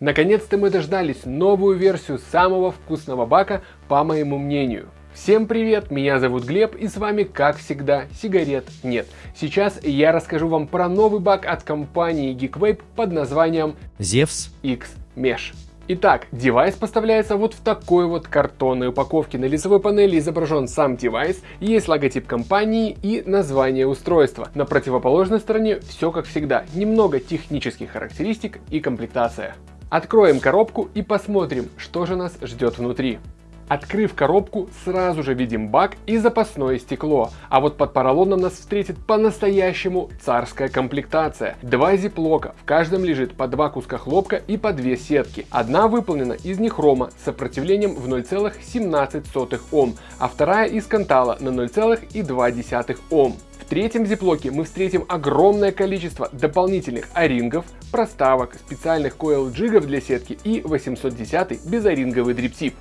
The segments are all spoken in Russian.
Наконец-то мы дождались новую версию самого вкусного бака, по моему мнению. Всем привет, меня зовут Глеб и с вами, как всегда, сигарет нет. Сейчас я расскажу вам про новый бак от компании GeekVape под названием Zevs X Mesh. Итак, девайс поставляется вот в такой вот картонной упаковке. На лицевой панели изображен сам девайс, есть логотип компании и название устройства. На противоположной стороне все как всегда, немного технических характеристик и комплектация. Откроем коробку и посмотрим, что же нас ждет внутри. Открыв коробку, сразу же видим бак и запасное стекло, а вот под поролоном нас встретит по-настоящему царская комплектация. Два зиплока, в каждом лежит по два куска хлопка и по две сетки. Одна выполнена из нехрома с сопротивлением в 0,17 Ом, а вторая из кантала на 0,2 Ом. В третьем зиплоке мы встретим огромное количество дополнительных орингов, проставок, специальных койл-джигов для сетки и 810 безоринговый дриптип.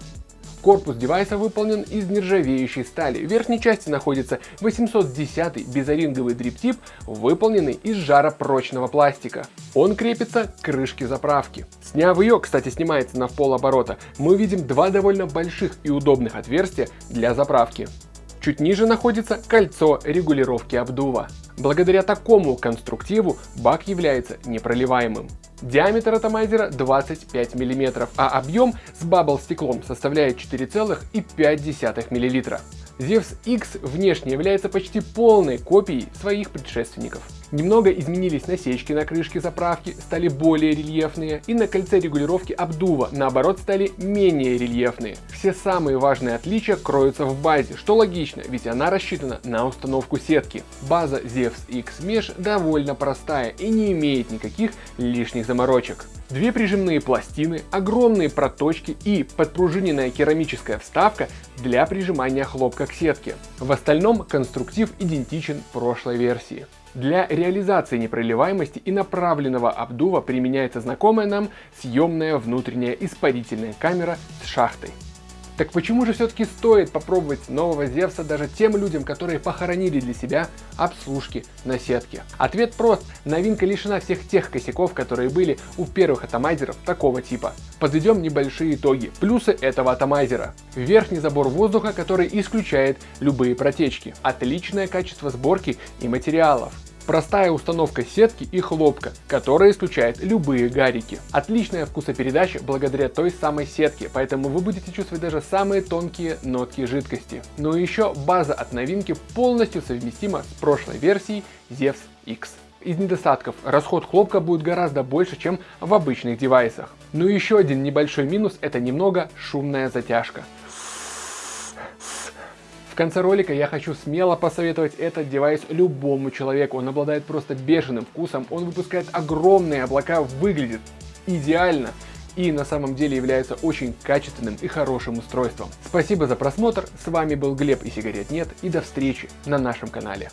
Корпус девайса выполнен из нержавеющей стали. В верхней части находится 810 безоринговый дриптип, выполненный из жаропрочного пластика. Он крепится к крышке заправки. Сняв ее, кстати снимается на полоборота, мы видим два довольно больших и удобных отверстия для заправки. Чуть ниже находится кольцо регулировки обдува. Благодаря такому конструктиву бак является непроливаемым. Диаметр атомайзера 25 мм, а объем с бабл стеклом составляет 4,5 мл. Zevs X внешне является почти полной копией своих предшественников. Немного изменились насечки на крышке заправки, стали более рельефные, и на кольце регулировки обдува, наоборот, стали менее рельефные. Все самые важные отличия кроются в базе, что логично, ведь она рассчитана на установку сетки. База Zevs X Mesh довольно простая и не имеет никаких лишних заморочек. Две прижимные пластины, огромные проточки и подпружиненная керамическая вставка для прижимания хлопка к сетке. В остальном конструктив идентичен прошлой версии. Для реализации непроливаемости и направленного обдува применяется знакомая нам съемная внутренняя испарительная камера с шахтой. Так почему же все-таки стоит попробовать нового Зевса даже тем людям, которые похоронили для себя обслужки на сетке? Ответ прост. Новинка лишена всех тех косяков, которые были у первых атомайзеров такого типа. Подведем небольшие итоги. Плюсы этого атомайзера. Верхний забор воздуха, который исключает любые протечки. Отличное качество сборки и материалов. Простая установка сетки и хлопка, которая исключает любые гарики. Отличная вкусопередача благодаря той самой сетке, поэтому вы будете чувствовать даже самые тонкие нотки жидкости. Но еще база от новинки полностью совместима с прошлой версией Zevs X. Из недостатков расход хлопка будет гораздо больше, чем в обычных девайсах. Но еще один небольшой минус это немного шумная затяжка. В конце ролика я хочу смело посоветовать этот девайс любому человеку. Он обладает просто бешеным вкусом, он выпускает огромные облака, выглядит идеально и на самом деле является очень качественным и хорошим устройством. Спасибо за просмотр, с вами был Глеб и сигарет нет и до встречи на нашем канале.